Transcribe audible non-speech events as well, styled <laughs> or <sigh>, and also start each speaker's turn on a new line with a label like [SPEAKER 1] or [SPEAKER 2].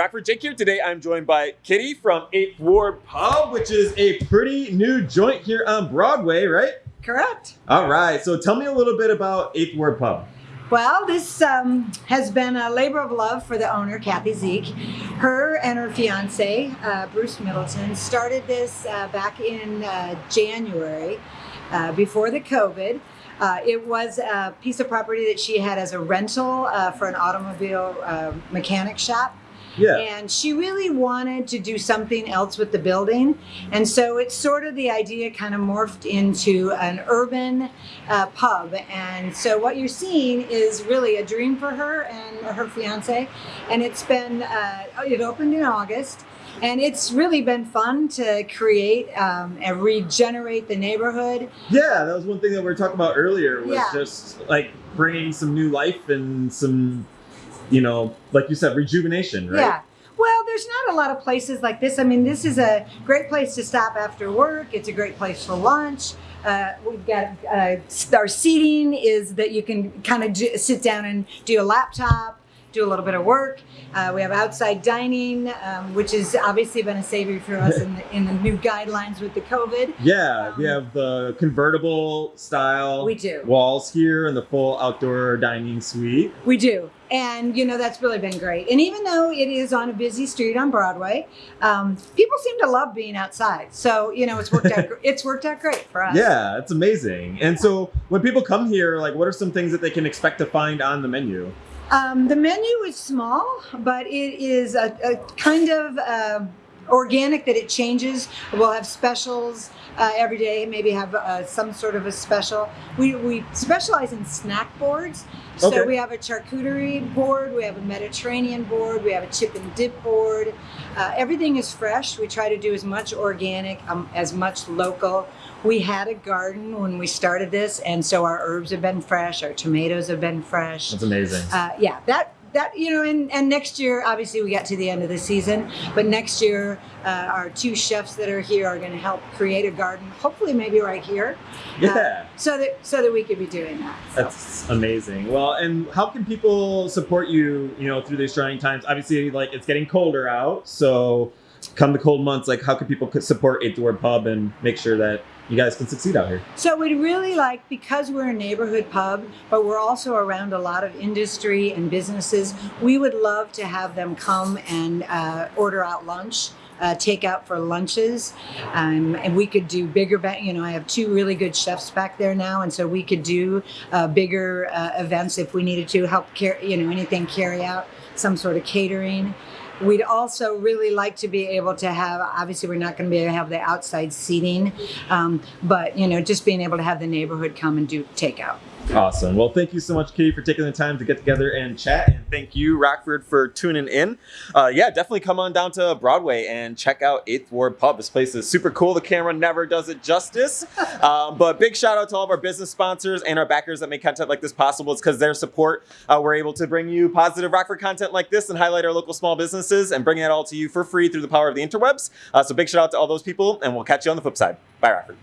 [SPEAKER 1] Rockford. Jake here. Today I'm joined by Kitty from 8th Ward Pub, which is a pretty new joint here on Broadway, right?
[SPEAKER 2] Correct.
[SPEAKER 1] All right, so tell me a little bit about 8th Ward Pub.
[SPEAKER 2] Well, this um, has been a labor of love for the owner, Kathy Zeke. Her and her fiance, uh, Bruce Middleton, started this uh, back in uh, January uh, before the COVID. Uh, it was a piece of property that she had as a rental uh, for an automobile mechanic shop.
[SPEAKER 1] Yeah.
[SPEAKER 2] And she really wanted to do something else with the building. And so it's sort of the idea kind of morphed into an urban uh, pub. And so what you're seeing is really a dream for her and her fiance. And it's been, uh, it opened in August. And it's really been fun to create um, and regenerate the neighborhood.
[SPEAKER 1] Yeah, that was one thing that we were talking about earlier was
[SPEAKER 2] Yeah.
[SPEAKER 1] just like bringing some new life and some, you know, like you said, rejuvenation, right?
[SPEAKER 2] Yeah. Well, there's not a lot of places like this. I mean, this is a great place to stop after work. It's a great place for lunch. Uh, we've got uh, our seating is that you can kind of sit down and do a laptop, do a little bit of work. Uh, we have outside dining, um, which has obviously been a savior for us in the, in the new guidelines with the COVID.
[SPEAKER 1] Yeah, we have the convertible style
[SPEAKER 2] We do.
[SPEAKER 1] walls here and the full outdoor dining suite.
[SPEAKER 2] We do. And, you know, that's really been great. And even though it is on a busy street on Broadway, um, people seem to love being outside. So, you know, it's worked out, <laughs> it's worked out great for us.
[SPEAKER 1] Yeah, it's amazing. And so when people come here, like what are some things that they can expect to find on the menu?
[SPEAKER 2] Um, the menu is small, but it is a, a kind of uh, organic that it changes. We'll have specials uh, every day, maybe have uh, some sort of a special. We, we specialize in snack boards. So
[SPEAKER 1] Okay.
[SPEAKER 2] we have a charcuterie board, we have a Mediterranean board, we have a chip and dip board. Uh, everything is fresh. We try to do as much organic, um, as much local. We had a garden when we started this, and so our herbs have been fresh, our tomatoes have been fresh
[SPEAKER 1] That's amazing.
[SPEAKER 2] uh, yeah, that that you know, and, and next year, obviously, we got to the end of the season, but next year, uh, our two chefs that are here are going to help create a garden. Hopefully, maybe right here. uh,
[SPEAKER 1] yeah.
[SPEAKER 2] so that so that we could be doing that. So.
[SPEAKER 1] That's amazing. Well, and how can people support you, you know, through these trying times? Obviously, like it's getting colder out, so come the cold months, like how can people support Eighth Ward Pub and make sure that you guys can succeed out here?
[SPEAKER 2] So we'd really like, because we're a neighborhood pub, but we're also around a lot of industry and businesses, we would love to have them come and uh, order out lunch. Uh, take out for lunches, um, and we could do bigger. You know, I have two really good chefs back there now, and so we could do uh, bigger uh, events if we needed to help. Car- you know, anything carry out, some sort of catering. We'd also really like to be able to have, obviously, we're not going to be able to have the outside seating, um, but, you know, just being able to have the neighborhood come and do takeout.
[SPEAKER 1] Awesome. Well, thank you so much, Katie, for taking the time to get together and chat. And thank you, Rockford, for tuning in. Uh, yeah, definitely come on down to Broadway and check out 8th Ward Pub. This place is super cool. The camera never does it justice. <laughs> um, but big shout out to all of our business sponsors and our backers that make content like this possible. It's because their support, uh, we're able to bring you positive Rockford content like this and highlight our local small businesses and bring it all to you for free through the power of the interwebs. Uh, so big shout out to all those people, and we'll catch you on the flip side. Bye, Rockford.